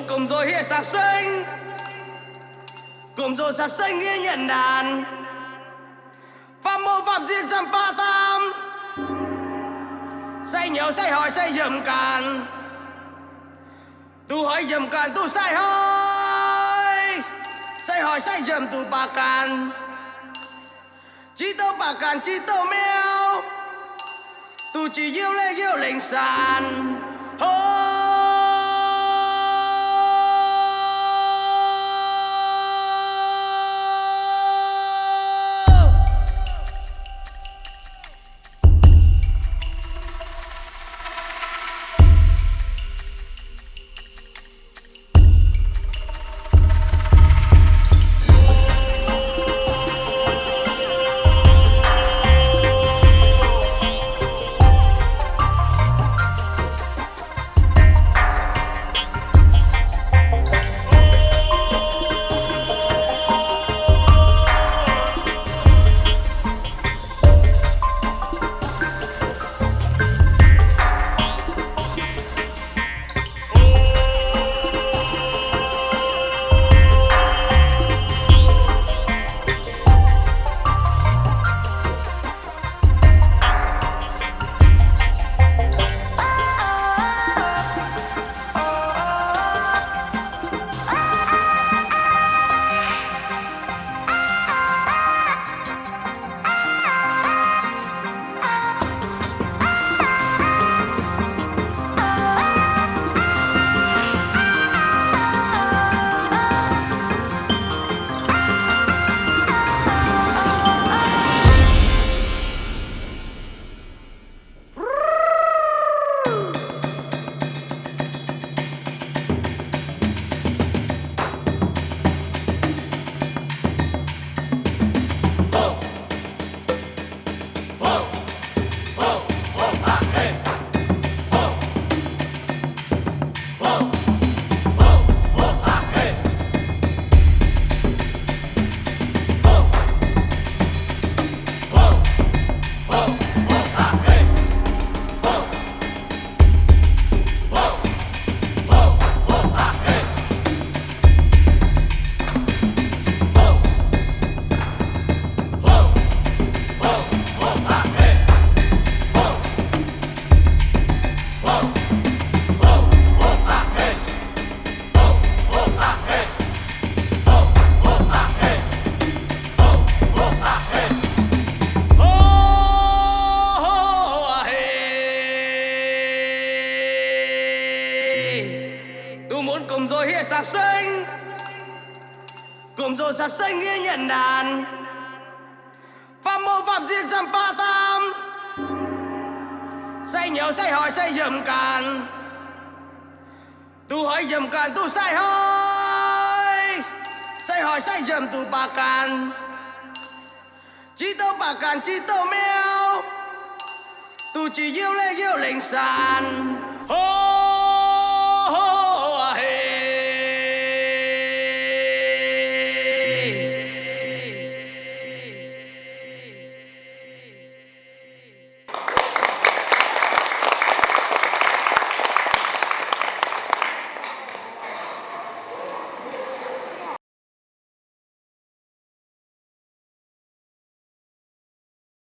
con cùng rồi hiệp sạp sinh cùng rồi sạp sinh nghe nhận đàn. Phạm mô phạm diệt giam ba tam. Say nhiều say hỏi, say dầm càn. Tu hỏi dầm càn, tu say hỏi. Say hỏi, say dầm tu ba càn. Chỉ tơ ba càn chỉ tơ mèo. Tu chỉ yêu lê yêu lệnh sàn. Hôi muốn cùng rồi hiện sạp sinh Cùng rồi sạp sinh nghe nhận đàn. Phạm mô phạm diện dăm ba tam. Say nhiều say hỏi, say dầm càn. Tu hỏi dầm càn, tu say hỏi. Say hỏi, say dầm tu bà càn. Chỉ tâu bà càn chỉ tâu mèo. Tu chỉ yêu lê yêu lệnh sàn. Oh